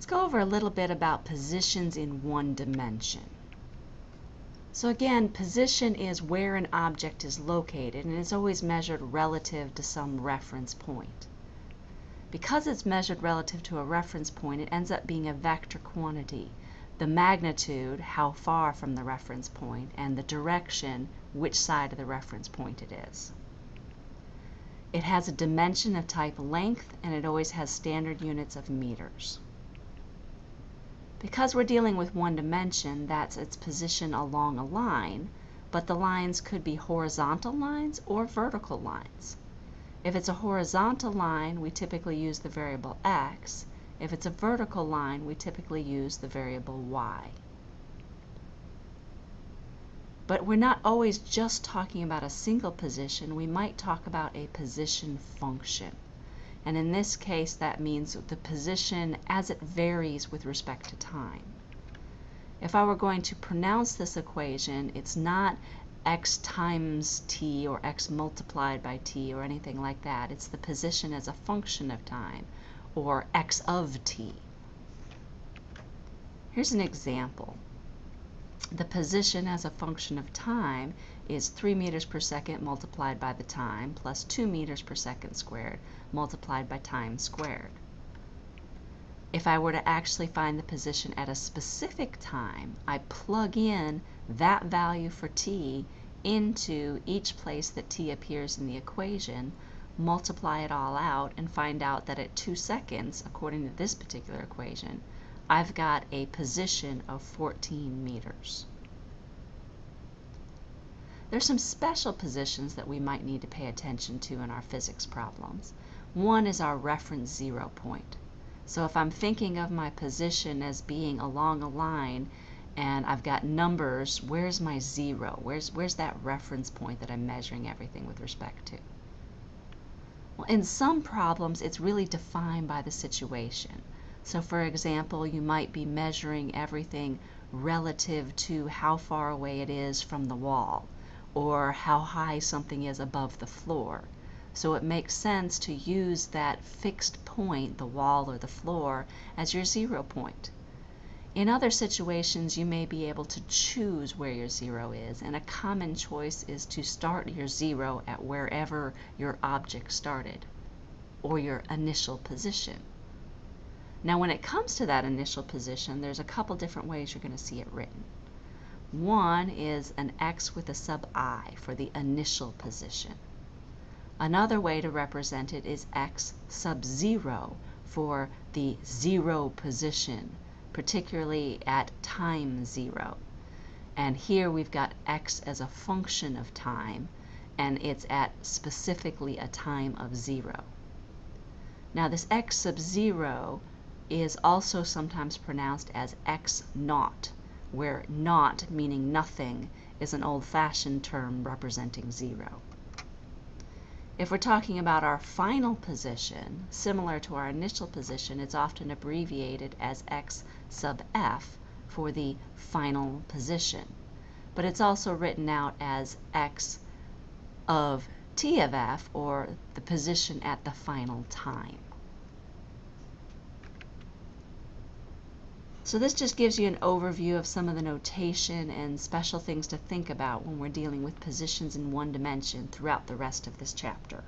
Let's go over a little bit about positions in one dimension. So again, position is where an object is located and is always measured relative to some reference point. Because it's measured relative to a reference point, it ends up being a vector quantity. The magnitude, how far from the reference point, and the direction, which side of the reference point it is. It has a dimension of type length and it always has standard units of meters. Because we're dealing with one dimension, that's its position along a line, but the lines could be horizontal lines or vertical lines. If it's a horizontal line, we typically use the variable x. If it's a vertical line, we typically use the variable y. But we're not always just talking about a single position. We might talk about a position function. And in this case, that means the position as it varies with respect to time. If I were going to pronounce this equation, it's not x times t or x multiplied by t or anything like that. It's the position as a function of time or x of t. Here's an example. The position as a function of time is 3 meters per second multiplied by the time plus 2 meters per second squared multiplied by time squared. If I were to actually find the position at a specific time, I plug in that value for t into each place that t appears in the equation, multiply it all out, and find out that at 2 seconds, according to this particular equation, I've got a position of 14 meters. There's some special positions that we might need to pay attention to in our physics problems. One is our reference zero point. So if I'm thinking of my position as being along a line and I've got numbers, where's my zero? Where's, where's that reference point that I'm measuring everything with respect to? Well, in some problems, it's really defined by the situation. So for example, you might be measuring everything relative to how far away it is from the wall or how high something is above the floor. So it makes sense to use that fixed point, the wall or the floor, as your zero point. In other situations, you may be able to choose where your zero is, and a common choice is to start your zero at wherever your object started, or your initial position. Now when it comes to that initial position, there's a couple different ways you're going to see it written. One is an x with a sub i for the initial position. Another way to represent it is x sub 0 for the zero position, particularly at time 0. And here we've got x as a function of time, and it's at specifically a time of 0. Now this x sub 0 is also sometimes pronounced as x naught where naught, meaning nothing, is an old-fashioned term representing zero. If we're talking about our final position, similar to our initial position, it's often abbreviated as x sub f for the final position. But it's also written out as x of t of f, or the position at the final time. So this just gives you an overview of some of the notation and special things to think about when we're dealing with positions in one dimension throughout the rest of this chapter.